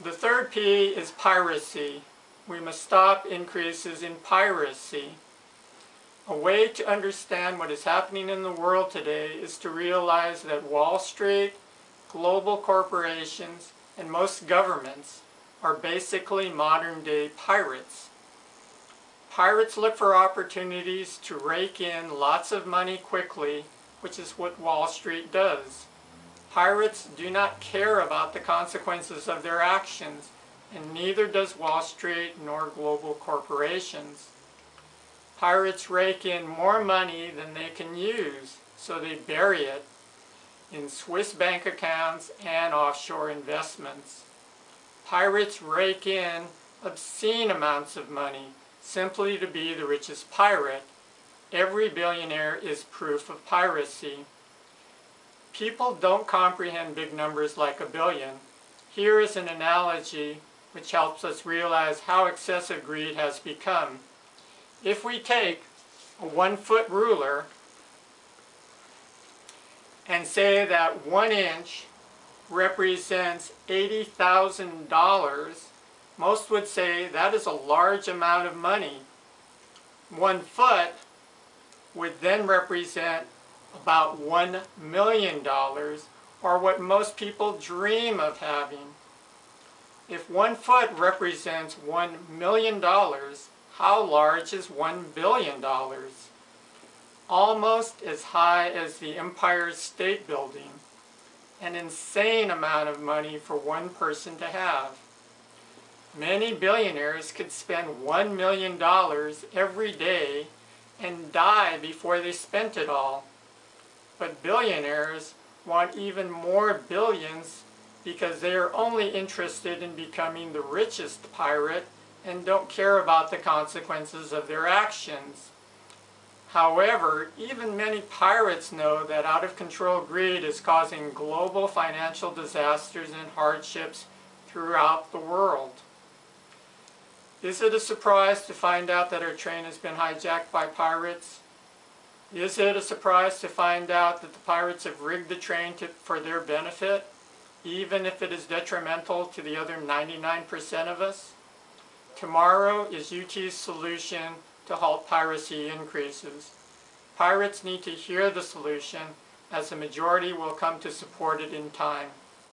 The third P is piracy. We must stop increases in piracy. A way to understand what is happening in the world today is to realize that Wall Street, global corporations, and most governments are basically modern-day pirates. Pirates look for opportunities to rake in lots of money quickly, which is what Wall Street does. Pirates do not care about the consequences of their actions, and neither does Wall Street nor global corporations. Pirates rake in more money than they can use, so they bury it in Swiss bank accounts and offshore investments. Pirates rake in obscene amounts of money simply to be the richest pirate. Every billionaire is proof of piracy. People don't comprehend big numbers like a billion. Here is an analogy which helps us realize how excessive greed has become. If we take a one-foot ruler and say that one inch represents $80,000, most would say that is a large amount of money. One foot would then represent about $1 million, or what most people dream of having. If one foot represents $1 million, how large is $1 billion? Almost as high as the Empire State Building. An insane amount of money for one person to have. Many billionaires could spend $1 million every day and die before they spent it all. But billionaires want even more billions because they are only interested in becoming the richest pirate and don't care about the consequences of their actions. However, even many pirates know that out-of-control greed is causing global financial disasters and hardships throughout the world. Is it a surprise to find out that our train has been hijacked by pirates? Is it a surprise to find out that the pirates have rigged the train to, for their benefit, even if it is detrimental to the other 99% of us? Tomorrow is UT's solution to halt piracy increases. Pirates need to hear the solution as the majority will come to support it in time.